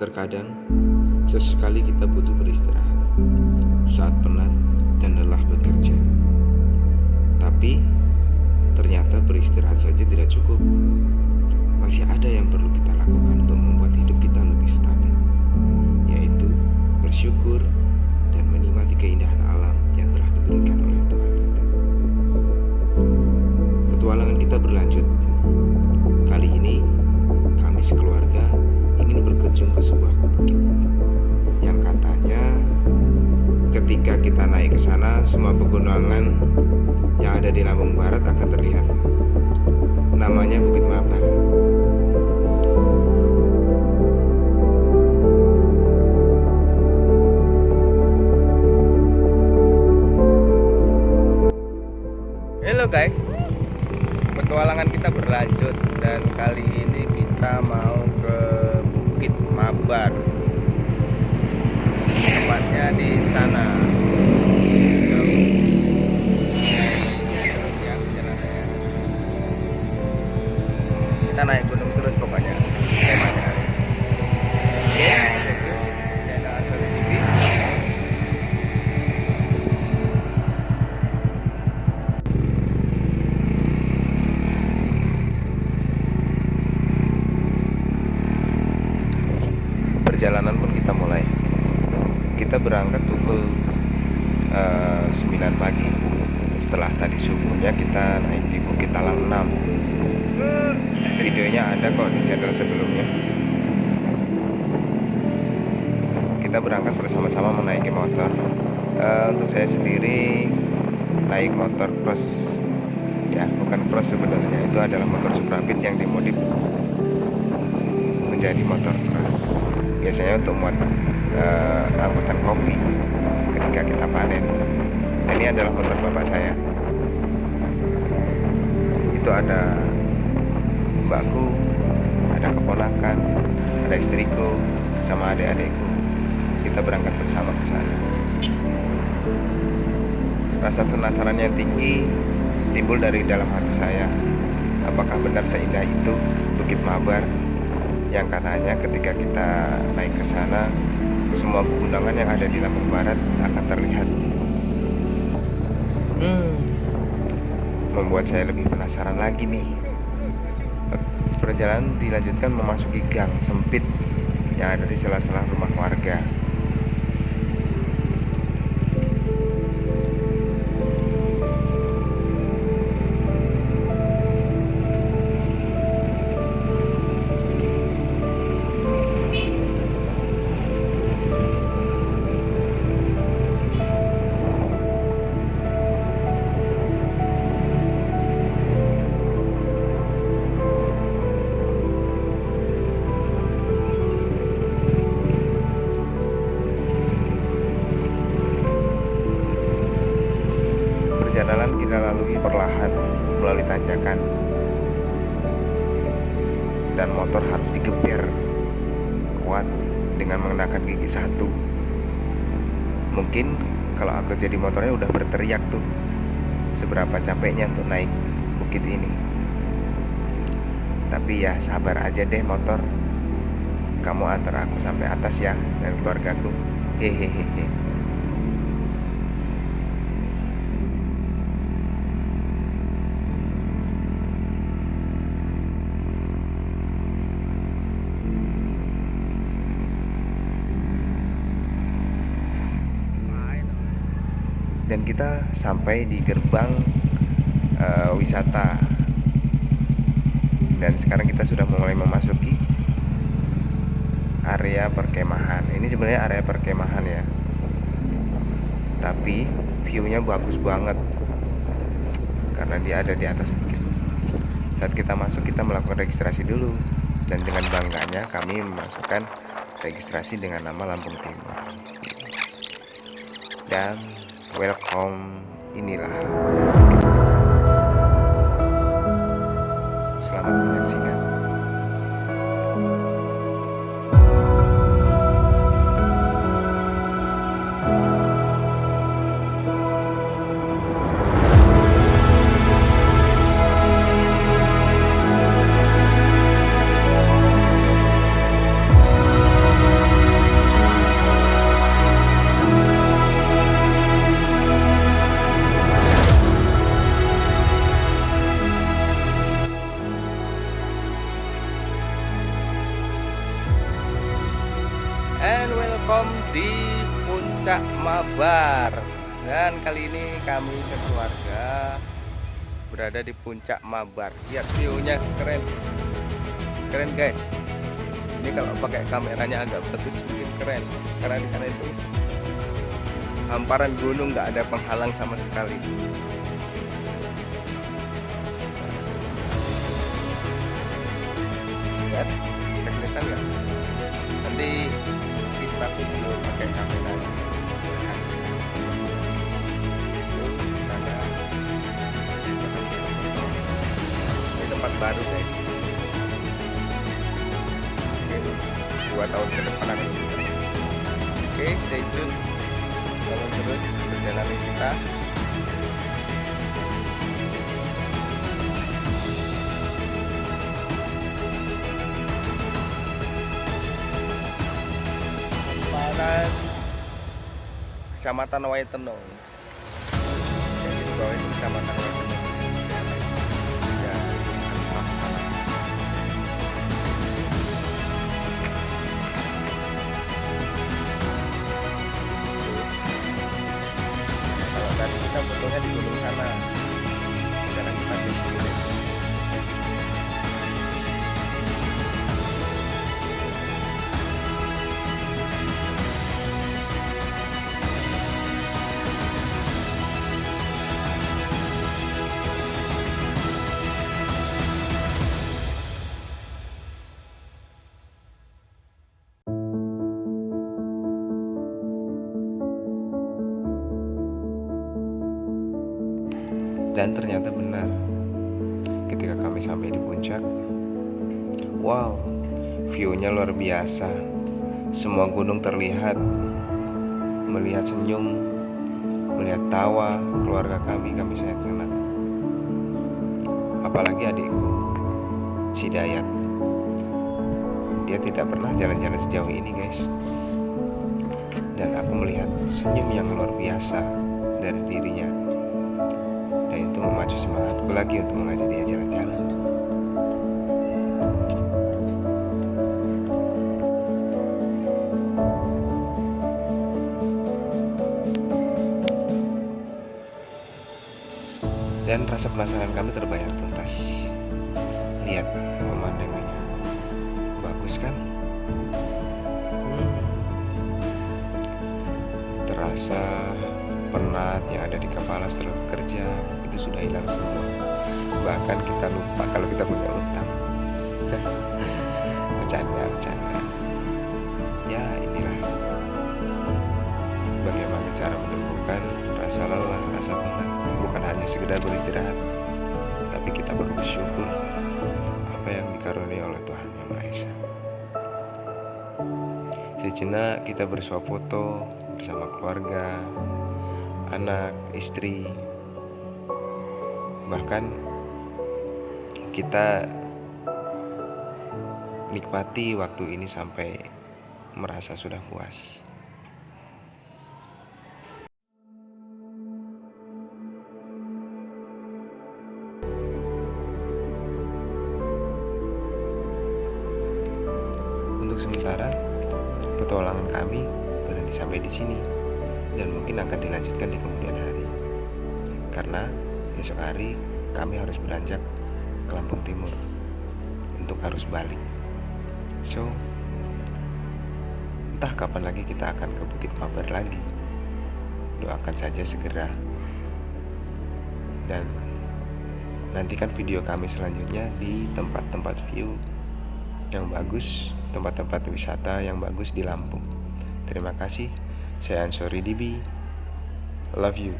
Terkadang, sesekali kita butuh beristirahat saat penat dan lelah bekerja. Tapi, ternyata beristirahat saja tidak cukup. Masih ada yang perlu kita lakukan untuk pegunungan yang ada di Lampung Barat akan terlihat. Namanya Bukit Mabar. Halo guys, petualangan kita berlanjut dan kali ini kita mau ke Bukit Mabar. Tempatnya di sana. Kita naik gunung terus pokoknya. Temanya. Channel Asal TV. perjalanan pun kita mulai kita berangkat pukul eh, 9 pagi setelah tadi subuhnya kita naik di Bukit Talang 6 videonya ada kok di channel sebelumnya. Kita berangkat bersama-sama menaiki motor. Eh, untuk saya sendiri naik motor cross ya bukan cross sebenarnya itu adalah motor Suprapit yang dimodif menjadi motor cross biasanya untuk muat uh, angkutan kopi ketika kita panen. Dan ini adalah motor bapak saya. Itu ada mbakku ada keponakan ada istriku sama adik-adikku kita berangkat bersama ke sana rasa penasaran yang tinggi timbul dari dalam hati saya apakah benar seindah itu Bukit Mabar yang katanya ketika kita naik ke sana semua pegunungan yang ada di Lampung Barat akan terlihat. Hmm, membuat saya lebih penasaran lagi nih. Perjalanan dilanjutkan memasuki gang sempit yang ada di sela-sela rumah warga. Perjalanan kita lalui perlahan melalui tanjakan dan motor harus digeber kuat dengan mengenakan gigi satu. Mungkin kalau aku jadi motornya udah berteriak tuh seberapa capeknya untuk naik bukit ini. Tapi ya sabar aja deh motor. Kamu antar aku sampai atas ya dan keluargaku. Hehehe. Dan kita sampai di gerbang uh, wisata. Dan sekarang kita sudah mulai memasuki area perkemahan. Ini sebenarnya area perkemahan ya. Tapi viewnya bagus banget. Karena dia ada di atas bukit. Saat kita masuk kita melakukan registrasi dulu. Dan dengan bangganya kami memasukkan registrasi dengan nama Lampung Timur. Dan welcome inilah Mabar Dan kali ini kami sekeluarga berada di Puncak Mabar. Lihat view-nya keren. Keren guys. Ini kalau pakai kameranya agak bagus bikin keren. Karena di sana itu hamparan gunung nggak ada penghalang sama sekali. Lihat, dua tahun ke depan akan oke stay tune. Jalan terus perjalanan kita. Paran Kecamatan Waitenong yang di bawah itu Kecamatan Waitenong tadi kita fotonya di gunung sana. Sekarang kita di sini Dan ternyata benar. Ketika kami sampai di puncak Wow View-nya luar biasa. Semua gunung terlihat. Melihat senyum Melihat tawa Keluarga kami Kami sangat senang. Apalagi adikku Si Dayat. Dia tidak pernah jalan-jalan sejauh ini guys. Dan aku melihat senyum yang luar biasa Dari dirinya itu memacu semangatku lagi untuk mengajak dia jalan-jalan. Dan rasa penasaran kami terbayar tuntas. Lihat pemandangannya, bagus kan? Hmm. Terasa penat yang ada di kepala setelah bekerja itu sudah hilang semua. Bahkan kita lupa kalau kita punya utang. Bercanda bercanda. Ya inilah. Bagaimana cara menyembuhkan rasa lelah rasa penat? Bukan hanya sekedar beristirahat tapi kita perlu bersyukur apa yang dikaruniai oleh Tuhan Yang Maha Esa. Sejenak kita bersuap foto bersama keluarga anak, istri, bahkan kita nikmati waktu ini sampai merasa sudah puas. Untuk sementara, petualangan kami berhenti sampai di sini dan mungkin akan dilanjutkan di kemudian hari. Karena esok hari kami harus beranjak ke Lampung Timur untuk arus balik. So, entah kapan lagi kita akan ke Bukit Mabar lagi. Doakan saja segera. Dan nantikan video kami selanjutnya di tempat-tempat view yang bagus, tempat-tempat wisata yang bagus di Lampung. Terima kasih. Saya Ansori Dibi. Love you.